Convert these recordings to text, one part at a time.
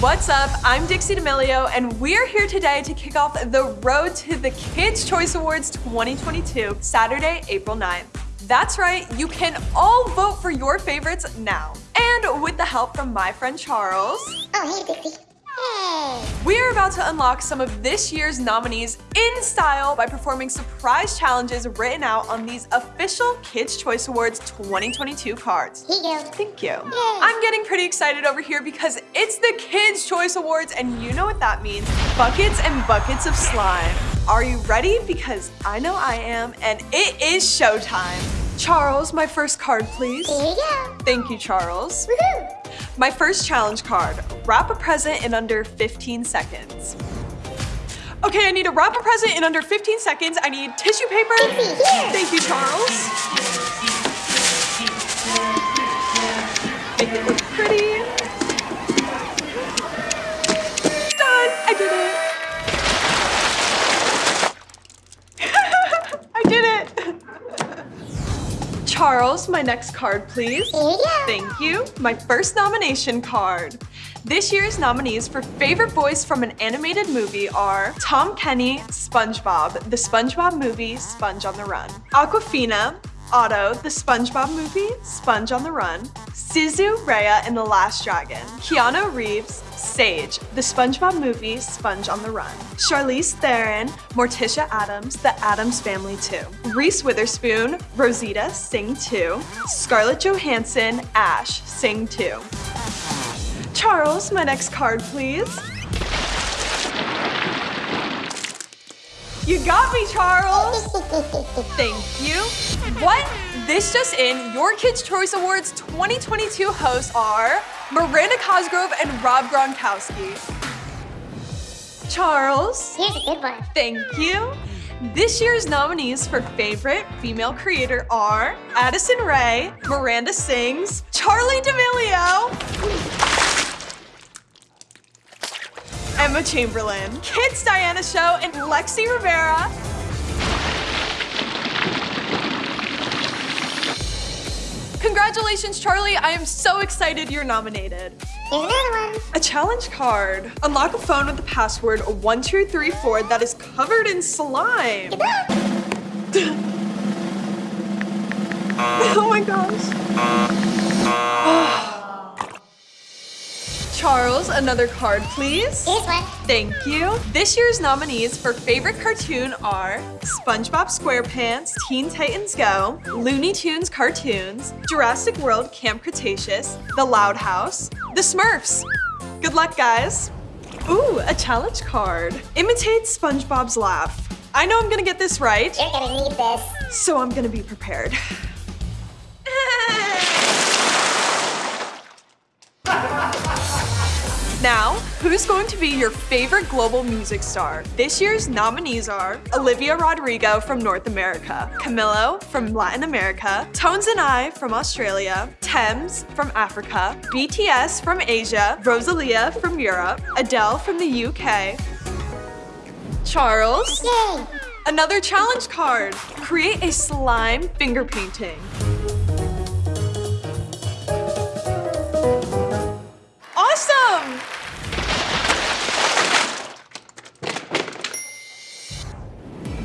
What's up? I'm Dixie D'Amelio, and we're here today to kick off the road to the Kids' Choice Awards 2022, Saturday, April 9th. That's right, you can all vote for your favorites now. And with the help from my friend Charles, Oh, hey, Dixie. We are about to unlock some of this year's nominees in style by performing surprise challenges written out on these official Kids' Choice Awards 2022 cards. Here you go. Thank you. I'm getting pretty excited over here because it's the Kids' Choice Awards and you know what that means. Buckets and buckets of slime. Are you ready? Because I know I am and it is showtime. Charles, my first card, please. Here you go. Thank you, Charles. Woohoo. My first challenge card, wrap a present in under 15 seconds. Okay, I need to wrap a present in under 15 seconds. I need tissue paper. Thank you, Charles. My next card, please. Here you go. Thank you. My first nomination card. This year's nominees for favorite voice from an animated movie are Tom Kenny, SpongeBob, the SpongeBob movie, Sponge on the Run. Awkwafina, Otto, the SpongeBob movie, Sponge on the Run. Sisu Raya in The Last Dragon. Keanu Reeves, Sage, the SpongeBob movie, Sponge on the Run. Charlize Theron, Morticia Addams, The Addams Family 2. Reese Witherspoon, Rosita, Sing 2. Scarlett Johansson, Ash, Sing 2. Charles, my next card, please. You got me, Charles. Thank you. What? This just in, your Kids' Choice Awards 2022 hosts are Miranda Cosgrove and Rob Gronkowski. Charles, Here's a good one. thank you. This year's nominees for favorite female creator are Addison Rae, Miranda Sings, Charlie D'Amelio, Emma Chamberlain, Kids Diana Show, and Lexi Rivera. Congratulations, Charlie. I am so excited you're nominated. Here's another one. A challenge card. Unlock a phone with the password 1234 that is covered in slime. oh my gosh. Charles, another card, please. Here's one. Thank you. This year's nominees for favorite cartoon are SpongeBob SquarePants, Teen Titans Go, Looney Tunes Cartoons, Jurassic World Camp Cretaceous, The Loud House, The Smurfs. Good luck, guys. Ooh, a challenge card. Imitate SpongeBob's laugh. I know I'm gonna get this right, You're gonna need this. so I'm gonna be prepared. Now, who's going to be your favorite global music star? This year's nominees are Olivia Rodrigo from North America, Camilo from Latin America, Tones and I from Australia, Tems from Africa, BTS from Asia, Rosalia from Europe, Adele from the UK, Charles, Yay. Another challenge card. Create a slime finger painting.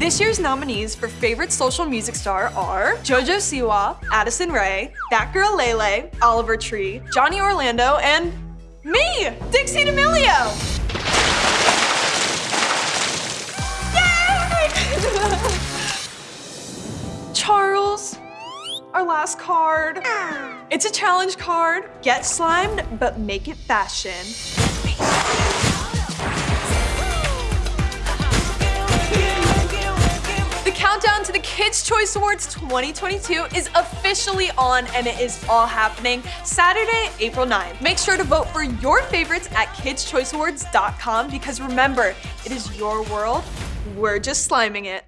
This year's nominees for favorite social music star are Jojo Siwa, Addison Rae, That Girl Lele, Oliver Tree, Johnny Orlando, and me, Dixie D'Amelio. Charles, our last card. It's a challenge card. Get slimed, but make it fashion. Kids' Choice Awards 2022 is officially on and it is all happening Saturday, April 9th. Make sure to vote for your favorites at kidschoiceawards.com because remember, it is your world. We're just sliming it.